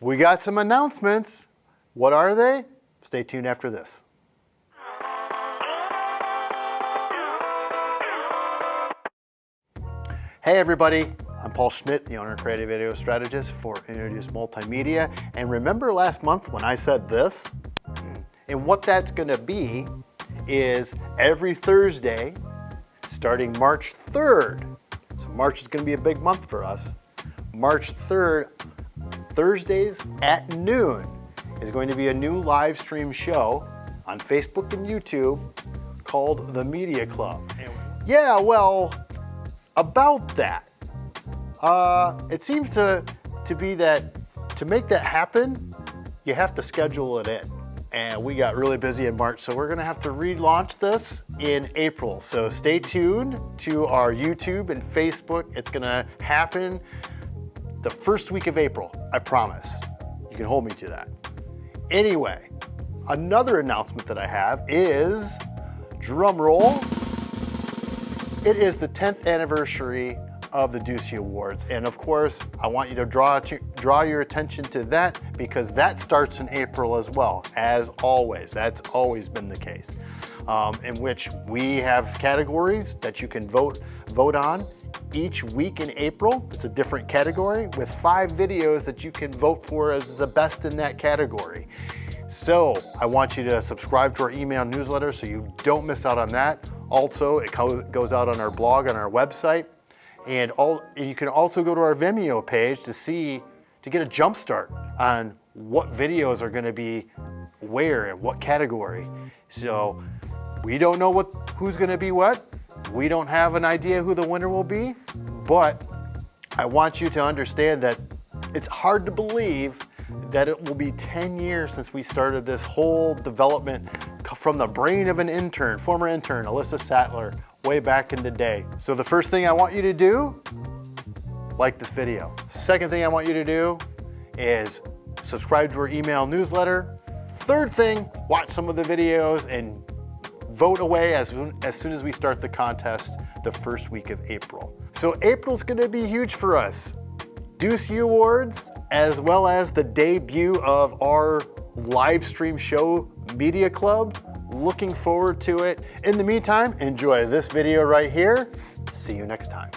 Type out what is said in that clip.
we got some announcements. What are they? Stay tuned after this. Hey everybody, I'm Paul Schmidt, the owner and creative video strategist for Introduce Multimedia. And remember last month when I said this? And what that's gonna be is every Thursday, starting March 3rd. So March is gonna be a big month for us. March 3rd, Thursdays at noon is going to be a new live stream show on Facebook and YouTube called The Media Club. Yeah, well, about that, uh, it seems to, to be that to make that happen, you have to schedule it in. And we got really busy in March, so we're gonna have to relaunch this in April. So stay tuned to our YouTube and Facebook. It's gonna happen the first week of April, I promise. You can hold me to that. Anyway, another announcement that I have is, drum roll, it is the 10th anniversary of the Ducey Awards. And of course, I want you to draw, to draw your attention to that because that starts in April as well, as always. That's always been the case. Um, in which we have categories that you can vote, vote on each week in April. It's a different category with five videos that you can vote for as the best in that category. So I want you to subscribe to our email newsletter so you don't miss out on that. Also, it goes out on our blog on our website. And, all, and you can also go to our Vimeo page to see, to get a jump start on what videos are gonna be where and what category. So we don't know what who's gonna be what, we don't have an idea who the winner will be, but I want you to understand that it's hard to believe that it will be 10 years since we started this whole development from the brain of an intern, former intern, Alyssa Sattler, way back in the day. So the first thing I want you to do, like this video. Second thing I want you to do is subscribe to our email newsletter. Third thing, watch some of the videos and vote away as, as soon as we start the contest the first week of April. So April's gonna be huge for us. Ducey Awards, as well as the debut of our live stream show, Media Club. Looking forward to it. In the meantime, enjoy this video right here. See you next time.